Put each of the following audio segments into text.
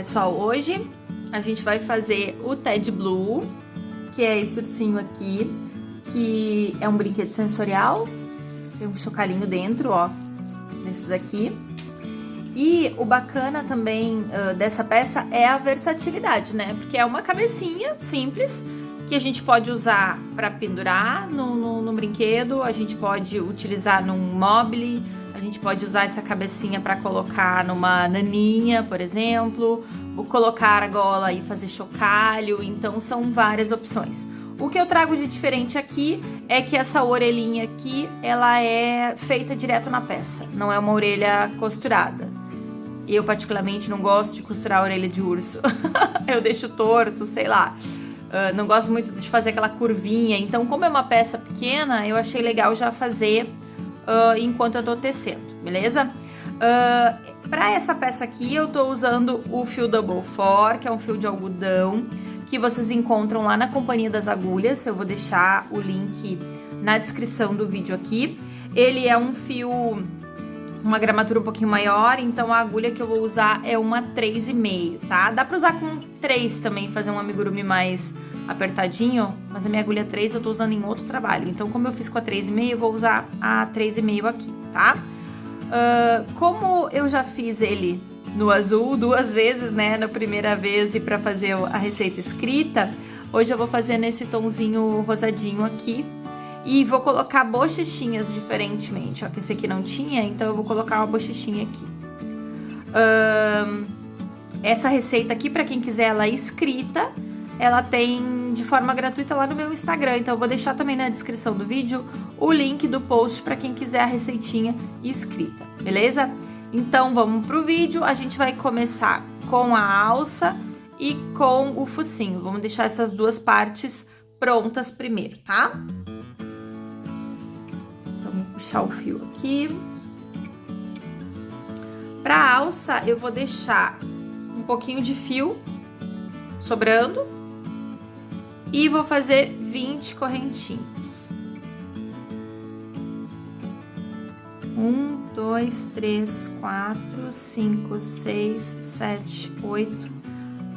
pessoal, hoje a gente vai fazer o Ted Blue, que é esse ursinho aqui, que é um brinquedo sensorial, tem um chocalhinho dentro, ó, nesses aqui. E o bacana também uh, dessa peça é a versatilidade, né? Porque é uma cabecinha simples que a gente pode usar para pendurar no, no, no, brinquedo, a gente pode utilizar num mobile, a gente pode usar essa cabecinha para colocar numa naninha, por exemplo, ou colocar a gola e fazer chocalho, então são várias opções. O que eu trago de diferente aqui é que essa orelhinha aqui, ela é feita direto na peça, não é uma orelha costurada. Eu particularmente não gosto de costurar a orelha de urso, eu deixo torto, sei lá. Uh, não gosto muito de fazer aquela curvinha, então como é uma peça pequena, eu achei legal já fazer uh, enquanto eu tô tecendo, beleza? Uh, para essa peça aqui, eu tô usando o fio Double Four, que é um fio de algodão, que vocês encontram lá na Companhia das Agulhas. Eu vou deixar o link na descrição do vídeo aqui. Ele é um fio, uma gramatura um pouquinho maior, então a agulha que eu vou usar é uma 3,5, tá? Dá pra usar com 3 também, fazer um amigurumi mais apertadinho, mas a minha agulha 3 eu tô usando em outro trabalho. Então, como eu fiz com a 3,5, eu vou usar a 3,5 aqui, tá? Uh, como eu já fiz ele no azul duas vezes, né, na primeira vez e para fazer a receita escrita, hoje eu vou fazer nesse tonzinho rosadinho aqui. E vou colocar bochechinhas diferentemente, ó, que esse aqui não tinha, então eu vou colocar uma bochechinha aqui. Uh, essa receita aqui, para quem quiser ela escrita, ela tem de forma gratuita lá no meu Instagram. Então eu vou deixar também na descrição do vídeo o link do post para quem quiser a receitinha escrita, beleza? Então vamos pro vídeo, a gente vai começar com a alça e com o focinho. Vamos deixar essas duas partes prontas primeiro, tá? Vou puxar o fio aqui. Pra alça, eu vou deixar um pouquinho de fio sobrando e vou fazer 20 correntinhas. Um, dois, três, quatro, cinco, seis, sete, oito,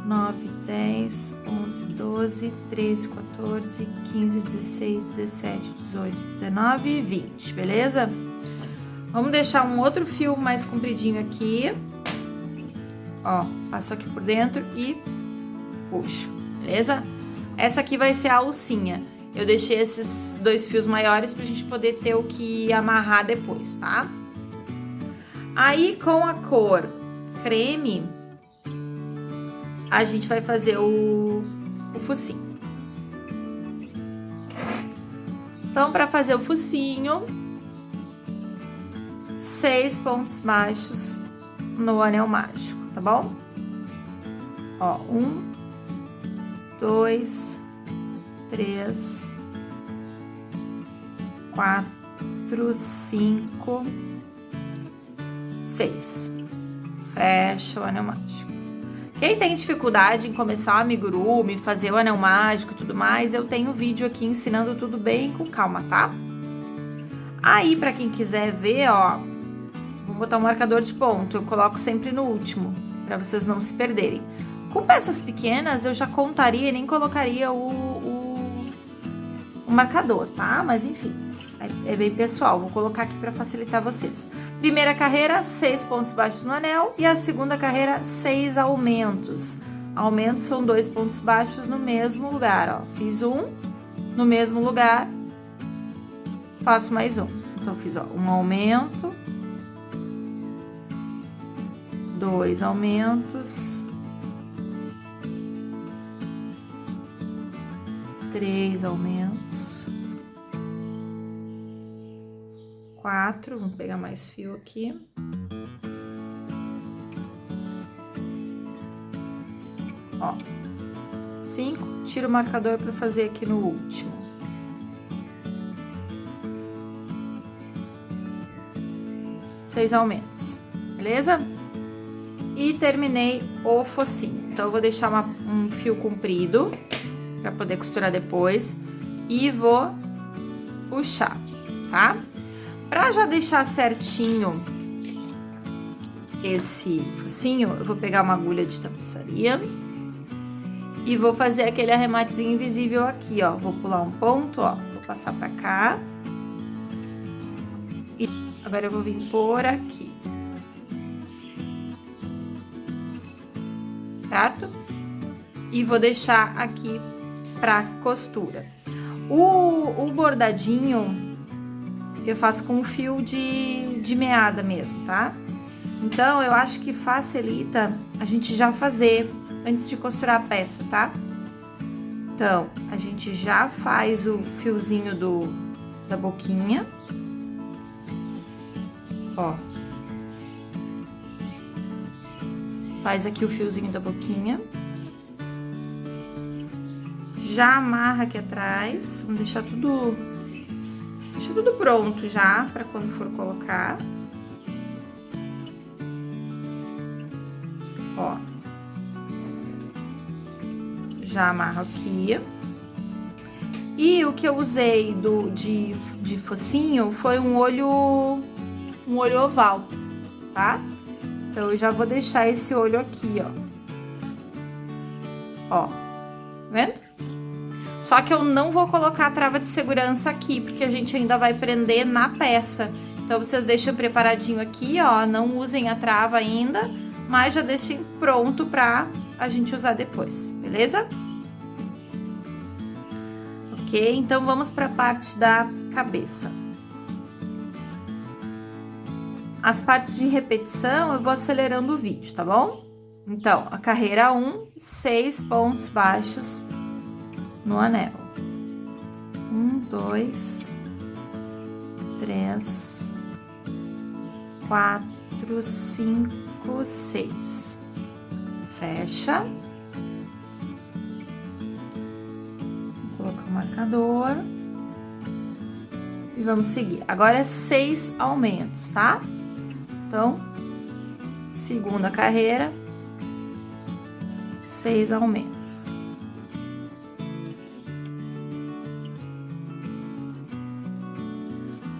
nove, dez, onze, doze, treze, 14, 15, 16, 17, 18, 19 e 20, beleza? Vamos deixar um outro fio mais compridinho aqui. Ó, passo aqui por dentro e puxo, beleza? Essa aqui vai ser a alcinha. Eu deixei esses dois fios maiores pra gente poder ter o que amarrar depois, tá? Aí, com a cor creme, a gente vai fazer o, o focinho. Então, para fazer o focinho, seis pontos baixos no anel mágico, tá bom? Ó, um, dois, três, quatro, cinco, seis. Fecha o anel mágico. Quem tem dificuldade em começar o amigurumi, fazer o anel mágico e tudo mais, eu tenho vídeo aqui ensinando tudo bem com calma, tá? Aí, pra quem quiser ver, ó, vou botar um marcador de ponto. Eu coloco sempre no último, pra vocês não se perderem. Com peças pequenas, eu já contaria e nem colocaria o, o, o marcador, tá? Mas enfim, é, é bem pessoal. Vou colocar aqui para facilitar vocês. Primeira carreira, seis pontos baixos no anel. E a segunda carreira, seis aumentos. Aumentos são dois pontos baixos no mesmo lugar, ó. Fiz um no mesmo lugar, faço mais um. Então, fiz, ó, um aumento, dois aumentos, três aumentos, quatro, vamos pegar mais fio aqui. Ó, cinco, tiro o marcador para fazer aqui no último. Seis aumentos, beleza? E terminei o focinho. Então, eu vou deixar uma, um fio comprido para poder costurar depois. E vou puxar, tá? Pra já deixar certinho esse focinho, eu vou pegar uma agulha de tapeçaria e vou fazer aquele arrematezinho invisível aqui, ó. Vou pular um ponto, ó, vou passar pra cá. E agora eu vou vir por aqui. Certo? E vou deixar aqui pra costura. O, o bordadinho eu faço com fio de, de meada mesmo, tá? Então, eu acho que facilita a gente já fazer antes de costurar a peça, tá? Então, a gente já faz o fiozinho do, da boquinha. Ó. Faz aqui o fiozinho da boquinha. Já amarra aqui atrás. Vamos deixar tudo... Deixa tudo pronto já, pra quando for colocar. Ó. Já amarro aqui. E o que eu usei do, de, de focinho foi um olho, um olho oval, tá? Então, eu já vou deixar esse olho aqui, ó. Ó, tá vendo? Só que eu não vou colocar a trava de segurança aqui, porque a gente ainda vai prender na peça. Então, vocês deixam preparadinho aqui, ó, não usem a trava ainda, mas já deixem pronto pra a gente usar depois, beleza? Ok, então vamos pra parte da cabeça. As partes de repetição eu vou acelerando o vídeo, tá bom? Então, a carreira 1, seis pontos baixos no anel. Um, dois, três, quatro, cinco, seis. Fecha. Vou colocar o marcador. E vamos seguir. Agora é seis aumentos, tá? Então, segunda carreira, seis aumentos.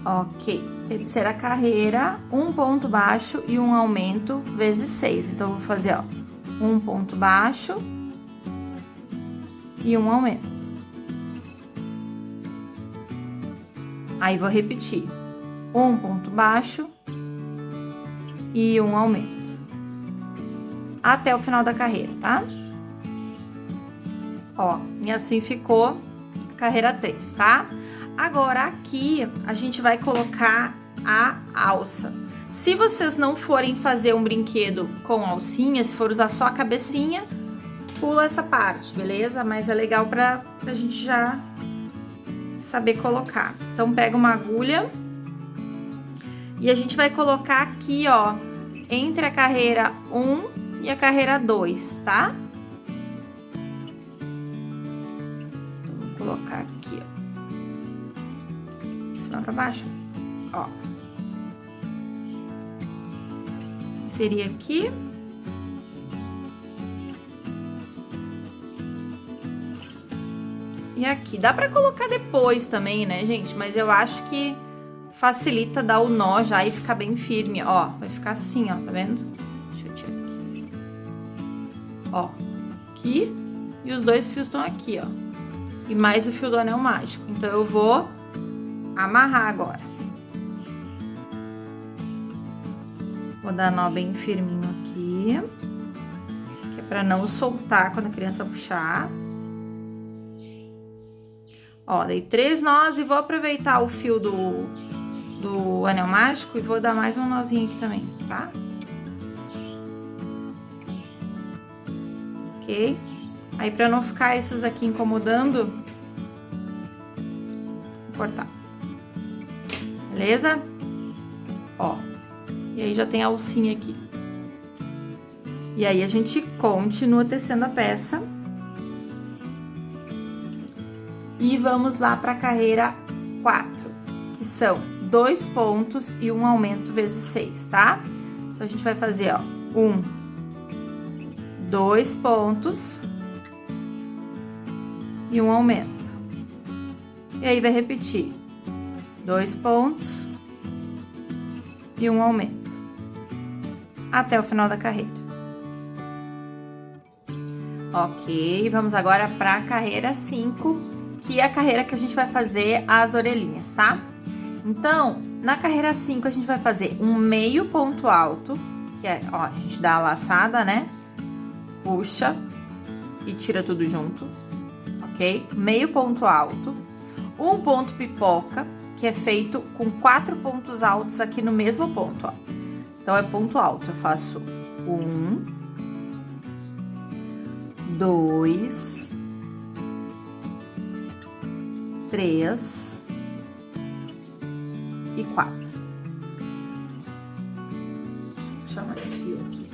Ok terceira carreira, um ponto baixo e um aumento vezes seis. Então, vou fazer, ó, um ponto baixo e um aumento. Aí, vou repetir, um ponto baixo e um aumento. Até o final da carreira, tá? Ó, e assim ficou a carreira 3, tá? Agora, aqui, a gente vai colocar a alça. Se vocês não forem fazer um brinquedo com alcinha, se for usar só a cabecinha, pula essa parte, beleza? Mas é legal pra, pra gente já saber colocar. Então, pega uma agulha e a gente vai colocar aqui, ó, entre a carreira 1 e a carreira 2, tá? Cima pra baixo, ó. seria aqui. E aqui. Dá pra colocar depois também, né, gente? Mas eu acho que facilita dar o nó já e ficar bem firme. Ó, vai ficar assim, ó, tá vendo? Deixa eu tirar aqui. Ó, aqui. E os dois fios estão aqui, ó. E mais o fio do anel mágico. Então, eu vou amarrar agora. Vou dar nó bem firminho aqui. Que é pra não soltar quando a criança puxar. Ó, dei três nós e vou aproveitar o fio do, do anel mágico e vou dar mais um nozinho aqui também, tá? Ok? Aí, pra não ficar esses aqui incomodando, vou cortar. Beleza? Ó. E aí, já tem a alcinha aqui. E aí, a gente continua tecendo a peça. E vamos lá para a carreira 4, que são dois pontos e um aumento vezes seis, tá? Então, a gente vai fazer, ó, um, dois pontos e um aumento. E aí, vai repetir dois pontos e um aumento até o final da carreira. Ok, vamos agora para a carreira 5, que é a carreira que a gente vai fazer as orelhinhas, tá? Então, na carreira 5, a gente vai fazer um meio ponto alto, que é, ó, a gente dá a laçada, né? Puxa e tira tudo junto, ok? Meio ponto alto, um ponto pipoca, que é feito com quatro pontos altos aqui no mesmo ponto, ó. Então, é ponto alto, eu faço um, dois, três e quatro. Deixa eu puxar mais fio aqui.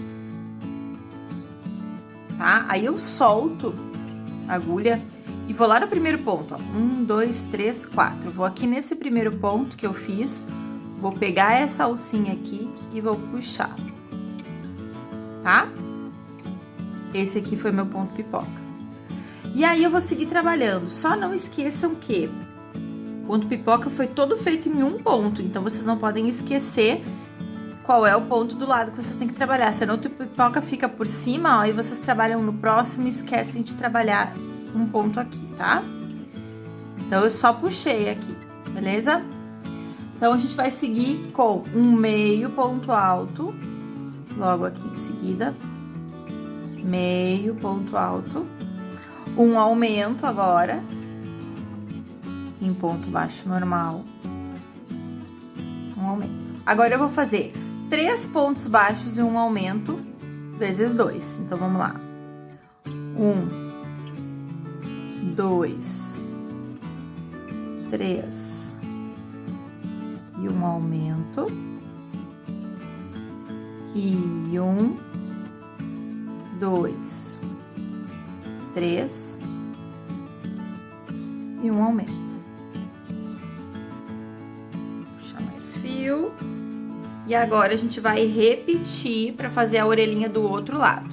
Tá? Aí eu solto a agulha e vou lá no primeiro ponto, ó. Um, dois, três, quatro. Vou aqui nesse primeiro ponto que eu fiz, vou pegar essa alcinha aqui e vou puxar. Tá? Esse aqui foi meu ponto pipoca. E aí, eu vou seguir trabalhando. Só não esqueçam que o ponto pipoca foi todo feito em um ponto. Então, vocês não podem esquecer qual é o ponto do lado que vocês têm que trabalhar. Senão, o pipoca fica por cima, ó, e vocês trabalham no próximo e esquecem de trabalhar um ponto aqui, tá? Então, eu só puxei aqui, beleza? Então, a gente vai seguir com um meio ponto alto, logo aqui em seguida meio ponto alto, um aumento agora, em ponto baixo normal, um aumento. Agora, eu vou fazer três pontos baixos e um aumento, vezes dois. Então, vamos lá. Um, dois, três, e um aumento, e um, dois, três e um aumento. Puxar mais fio. E agora a gente vai repetir para fazer a orelhinha do outro lado.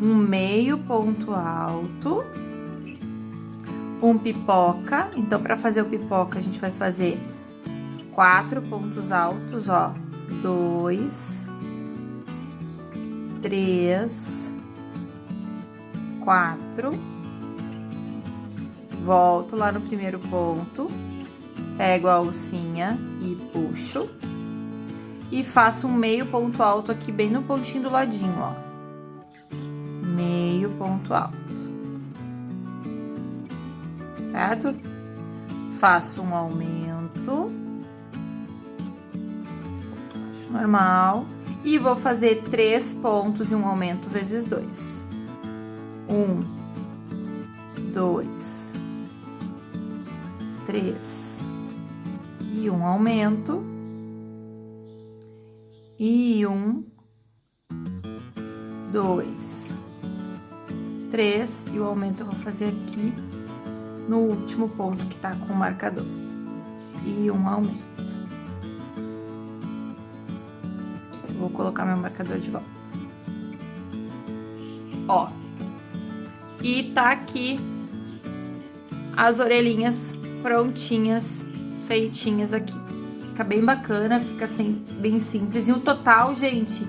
Um meio ponto alto, um pipoca. Então, para fazer o pipoca, a gente vai fazer quatro pontos altos, ó. Dois, três, quatro, volto lá no primeiro ponto, pego a alcinha e puxo, e faço um meio ponto alto aqui bem no pontinho do ladinho, ó. Meio ponto alto. Certo? Faço um aumento. Normal. E vou fazer três pontos e um aumento vezes dois um, dois, três e um aumento e um, dois, três e o aumento eu vou fazer aqui no último ponto que tá com o marcador e um aumento. vou colocar meu marcador de volta. Ó, e tá aqui as orelhinhas prontinhas, feitinhas aqui. Fica bem bacana, fica assim, bem simples. E o total, gente,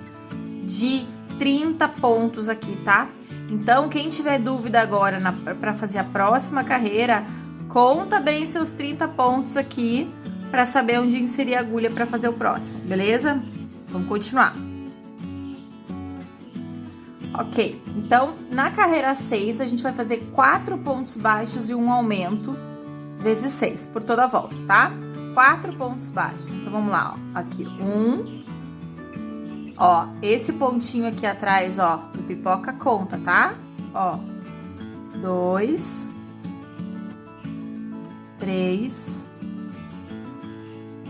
de 30 pontos aqui, tá? Então, quem tiver dúvida agora para fazer a próxima carreira, conta bem seus 30 pontos aqui para saber onde inserir a agulha para fazer o próximo, beleza? Vamos continuar. Ok, então na carreira 6 a gente vai fazer quatro pontos baixos e um aumento vezes 6 por toda a volta, tá? Quatro pontos baixos. Então vamos lá, ó. Aqui, um. Ó, esse pontinho aqui atrás, ó, do pipoca conta, tá? Ó, dois, três,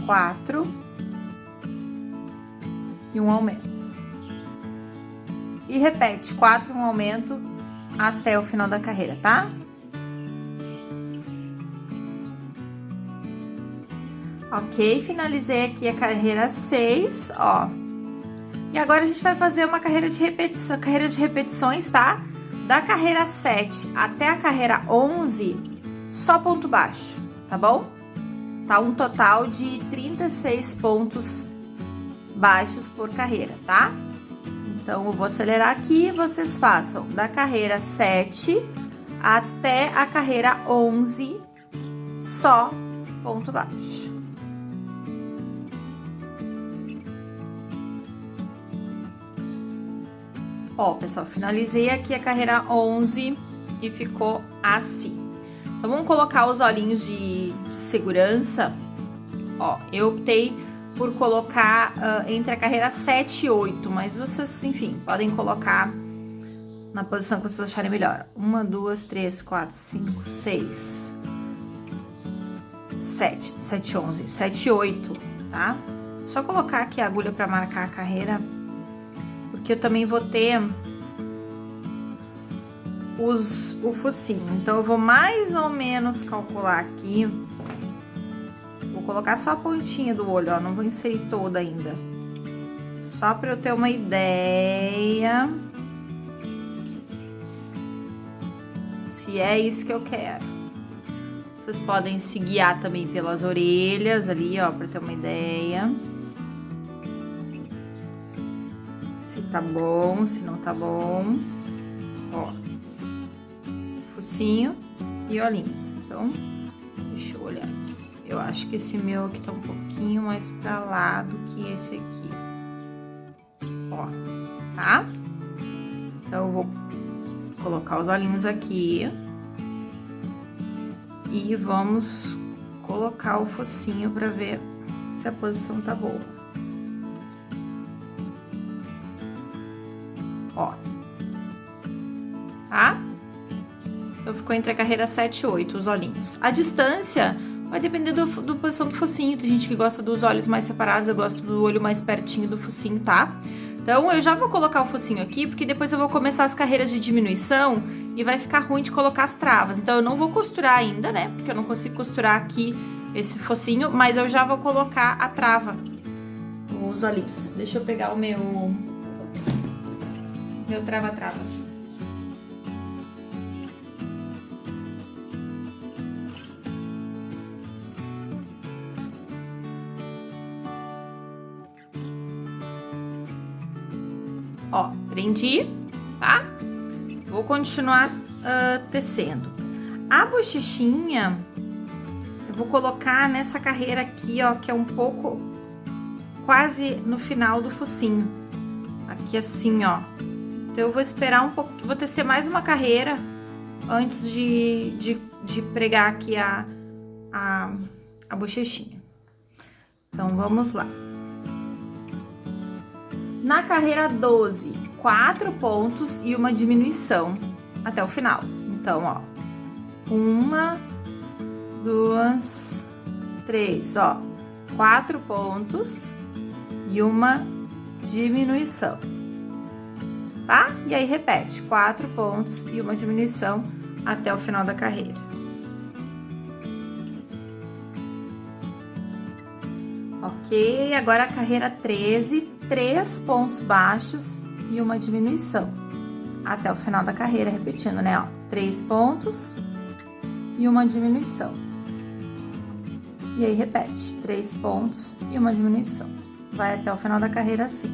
quatro e um aumento e repete quatro um aumento até o final da carreira, tá? Ok, finalizei aqui a carreira 6, ó. E agora a gente vai fazer uma carreira de repetição, carreira de repetições, tá? Da carreira 7 até a carreira 11, só ponto baixo, tá bom? Tá um total de 36 pontos baixos por carreira, tá? Então, eu vou acelerar aqui, vocês façam da carreira 7 até a carreira 11, só ponto baixo. Ó, pessoal, finalizei aqui a carreira 11 e ficou assim. Então, vamos colocar os olhinhos de, de segurança. Ó, eu optei por colocar uh, entre a carreira 7 e 8, mas vocês, enfim, podem colocar na posição que vocês acharem melhor. Uma, duas, três, quatro, cinco, seis, sete, sete, onze, sete, oito, tá? Só colocar aqui a agulha para marcar a carreira porque eu também vou ter os, o focinho. Então, eu vou mais ou menos calcular aqui. Vou colocar só a pontinha do olho, ó, não vou inserir toda ainda. Só para eu ter uma ideia. Se é isso que eu quero. Vocês podem se guiar também pelas orelhas ali, ó, para ter uma ideia. Tá bom, se não tá bom. Ó, focinho e olhinhos. Então, deixa eu olhar aqui. Eu acho que esse meu aqui tá um pouquinho mais pra lá do que esse aqui. Ó, tá? Então, eu vou colocar os olhinhos aqui. E vamos colocar o focinho pra ver se a posição tá boa. Ó. Tá? Então, ficou entre a carreira 7 e 8, os olhinhos. A distância vai depender do, do posição do focinho. Tem gente que gosta dos olhos mais separados, eu gosto do olho mais pertinho do focinho, tá? Então, eu já vou colocar o focinho aqui, porque depois eu vou começar as carreiras de diminuição e vai ficar ruim de colocar as travas. Então, eu não vou costurar ainda, né? Porque eu não consigo costurar aqui esse focinho, mas eu já vou colocar a trava, os olhinhos. Deixa eu pegar o meu meu trava-trava. Ó, prendi, tá? Vou continuar uh, tecendo. A bochechinha, eu vou colocar nessa carreira aqui, ó, que é um pouco quase no final do focinho. Aqui assim, ó, então, eu vou esperar um pouco, vou tecer mais uma carreira antes de, de, de pregar aqui a, a, a bochechinha. Então, vamos lá. Na carreira 12, quatro pontos e uma diminuição até o final. Então, ó, uma, duas, três, ó, quatro pontos e uma diminuição tá? E aí repete, quatro pontos e uma diminuição até o final da carreira. Ok, agora a carreira 13, três pontos baixos e uma diminuição até o final da carreira, repetindo, né? Ó, três pontos e uma diminuição. E aí repete, três pontos e uma diminuição. Vai até o final da carreira assim.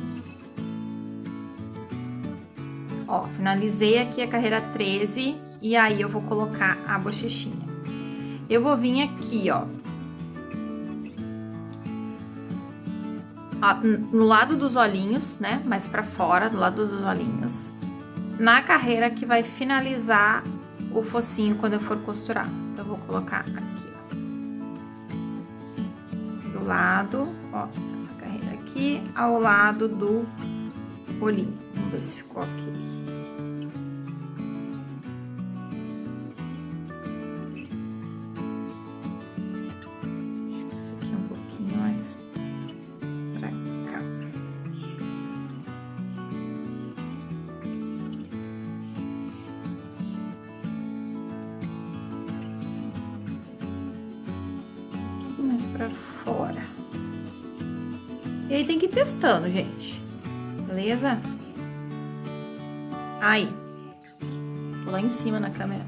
Ó, finalizei aqui a carreira 13 e aí eu vou colocar a bochechinha. Eu vou vir aqui, ó. no lado dos olhinhos, né? Mais pra fora, do lado dos olhinhos. Na carreira que vai finalizar o focinho quando eu for costurar. Então, eu vou colocar aqui, ó. Do lado, ó, essa carreira aqui, ao lado do olhinho. Vamos ver se ficou ok. Testando, gente. Beleza? Aí. Lá em cima na câmera,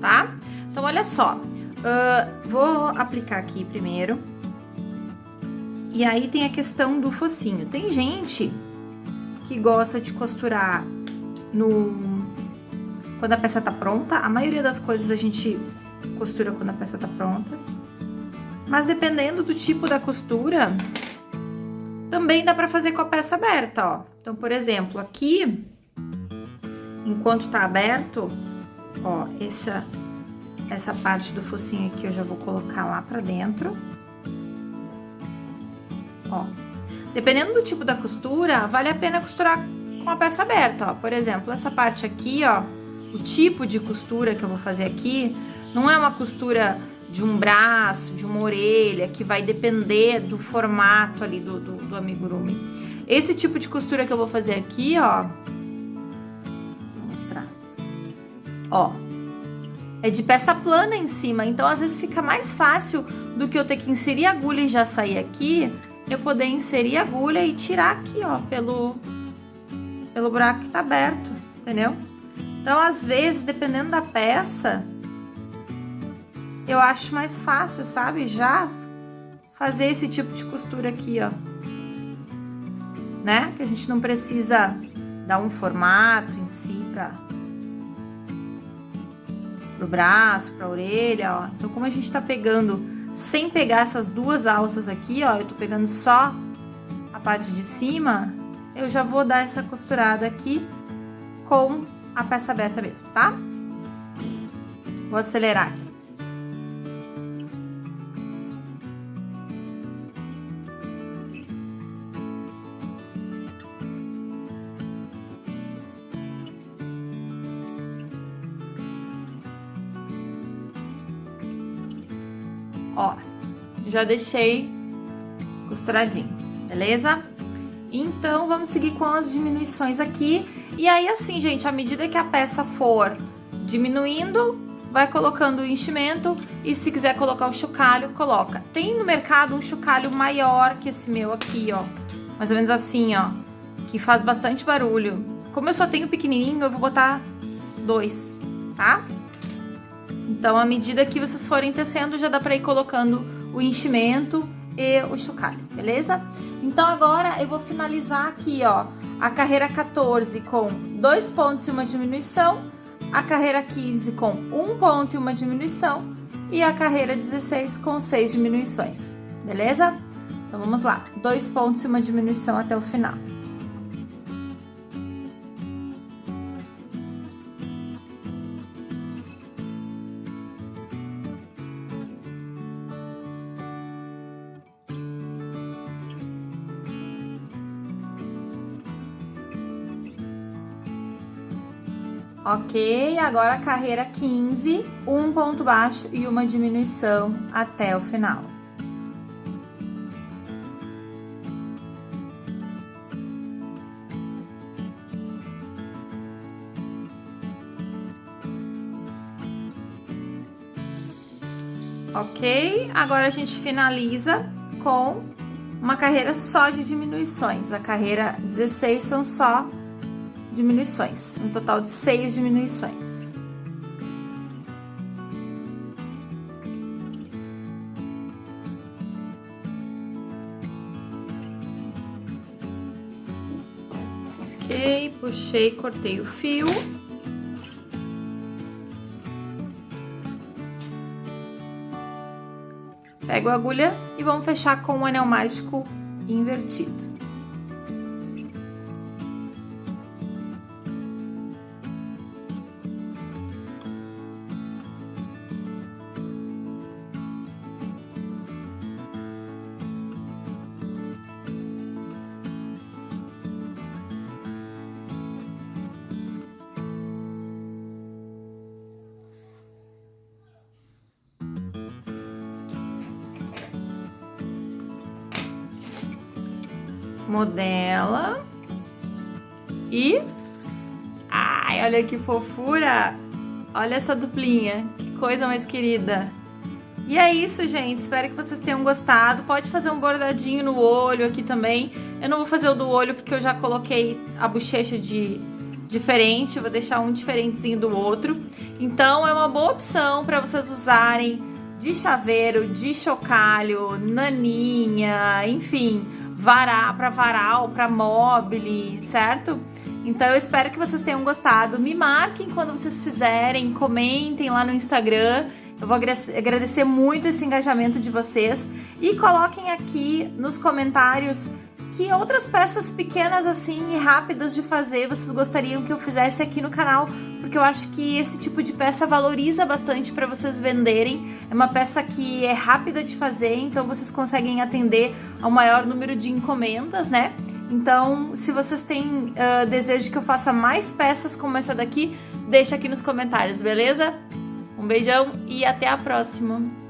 tá? Então, olha só. Uh, vou aplicar aqui primeiro. E aí tem a questão do focinho. Tem gente que gosta de costurar no quando a peça tá pronta. A maioria das coisas a gente costura quando a peça tá pronta. Mas dependendo do tipo da costura, também dá pra fazer com a peça aberta, ó. Então, por exemplo, aqui, enquanto tá aberto, ó, essa, essa parte do focinho aqui eu já vou colocar lá pra dentro. Ó. Dependendo do tipo da costura, vale a pena costurar com a peça aberta, ó. Por exemplo, essa parte aqui, ó, o tipo de costura que eu vou fazer aqui, não é uma costura de um braço, de uma orelha, que vai depender do formato ali do, do, do amigurumi. Esse tipo de costura que eu vou fazer aqui, ó, vou mostrar, ó, é de peça plana em cima, então às vezes fica mais fácil do que eu ter que inserir agulha e já sair aqui, eu poder inserir agulha e tirar aqui, ó, pelo, pelo buraco que tá aberto, entendeu? Então, às vezes, dependendo da peça, eu acho mais fácil, sabe? Já fazer esse tipo de costura aqui, ó. Né? Que a gente não precisa dar um formato em si pra... Pro braço, pra orelha, ó. Então, como a gente tá pegando sem pegar essas duas alças aqui, ó, eu tô pegando só a parte de cima, eu já vou dar essa costurada aqui com a peça aberta mesmo, tá? Vou acelerar aqui. Já deixei costuradinho, beleza? Então, vamos seguir com as diminuições aqui. E aí, assim, gente, à medida que a peça for diminuindo, vai colocando o enchimento e se quiser colocar o chocalho, coloca. Tem no mercado um chocalho maior que esse meu aqui, ó. Mais ou menos assim, ó. Que faz bastante barulho. Como eu só tenho pequenininho, eu vou botar dois, tá? Então, à medida que vocês forem tecendo, já dá pra ir colocando o enchimento e o chocalho, beleza? Então, agora eu vou finalizar aqui, ó, a carreira 14 com dois pontos e uma diminuição, a carreira 15 com um ponto e uma diminuição e a carreira 16 com seis diminuições, beleza? Então, vamos lá, dois pontos e uma diminuição até o final. Ok, agora a carreira 15, um ponto baixo e uma diminuição até o final. Ok, agora a gente finaliza com uma carreira só de diminuições. A carreira 16 são só diminuições, um total de seis diminuições. Ok, puxei, cortei o fio. Pego a agulha e vamos fechar com o anel mágico invertido. Modela. E... Ai, olha que fofura! Olha essa duplinha, que coisa mais querida. E é isso, gente. Espero que vocês tenham gostado. Pode fazer um bordadinho no olho aqui também. Eu não vou fazer o do olho porque eu já coloquei a bochecha de diferente. vou deixar um diferentezinho do outro. Então, é uma boa opção para vocês usarem de chaveiro, de chocalho, naninha, enfim para varal, para mobile, certo? Então eu espero que vocês tenham gostado. Me marquem quando vocês fizerem, comentem lá no Instagram. Eu vou agradecer muito esse engajamento de vocês e coloquem aqui nos comentários que outras peças pequenas assim e rápidas de fazer vocês gostariam que eu fizesse aqui no canal, porque eu acho que esse tipo de peça valoriza bastante para vocês venderem. É uma peça que é rápida de fazer, então vocês conseguem atender ao maior número de encomendas, né? Então, se vocês têm uh, desejo que eu faça mais peças como essa daqui, deixa aqui nos comentários, beleza? Um beijão e até a próxima!